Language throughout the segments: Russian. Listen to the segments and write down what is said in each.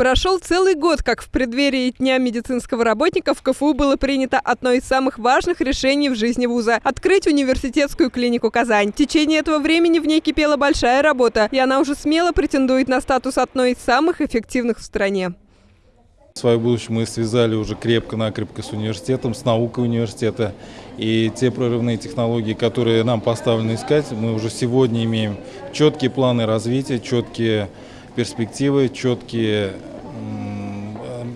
Прошел целый год, как в преддверии Дня медицинского работника в КФУ было принято одно из самых важных решений в жизни вуза – открыть университетскую клинику «Казань». В течение этого времени в ней кипела большая работа, и она уже смело претендует на статус одной из самых эффективных в стране. Свое будущее мы связали уже крепко-накрепко с университетом, с наукой университета. И те прорывные технологии, которые нам поставлены искать, мы уже сегодня имеем четкие планы развития, четкие перспективы, четкие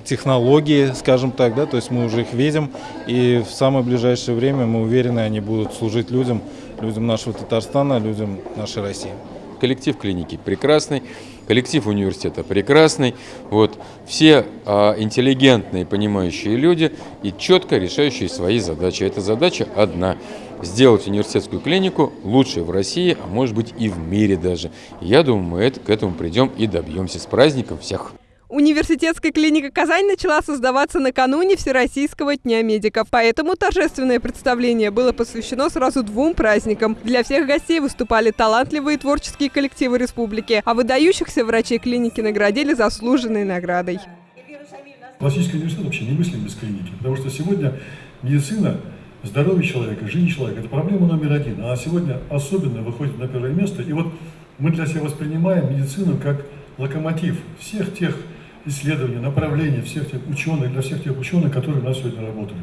технологии, скажем так, да, то есть мы уже их видим, и в самое ближайшее время мы уверены, они будут служить людям, людям нашего Татарстана, людям нашей России. Коллектив клиники прекрасный, коллектив университета прекрасный, вот, все а, интеллигентные, понимающие люди и четко решающие свои задачи. Эта задача одна – сделать университетскую клинику лучшей в России, а может быть и в мире даже. Я думаю, мы это, к этому придем и добьемся. С праздником всех! Университетская клиника «Казань» начала создаваться накануне Всероссийского дня медиков. Поэтому торжественное представление было посвящено сразу двум праздникам. Для всех гостей выступали талантливые творческие коллективы республики, а выдающихся врачей клиники наградили заслуженной наградой. Классический университет вообще не мыслим без клиники, потому что сегодня медицина здоровье человека, жизнь человека – это проблема номер один. Она сегодня особенно выходит на первое место. И вот мы для себя воспринимаем медицину как локомотив всех тех исследований, направлений всех тех ученых, для всех тех ученых, которые у нас сегодня работают.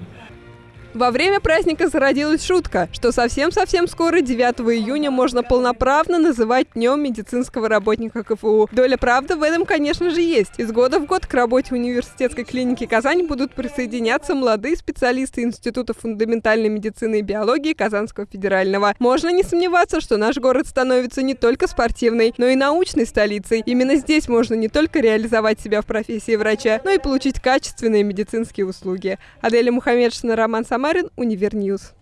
Во время праздника зародилась шутка, что совсем-совсем скоро, 9 июня, можно полноправно называть Днем медицинского работника КФУ. Доля правды в этом, конечно же, есть. Из года в год к работе университетской клиники Казань будут присоединяться молодые специалисты Института фундаментальной медицины и биологии Казанского федерального. Можно не сомневаться, что наш город становится не только спортивной, но и научной столицей. Именно здесь можно не только реализовать себя в профессии врача, но и получить качественные медицинские услуги. Аделя Мухаммедшина, Роман Самарин, Univer News.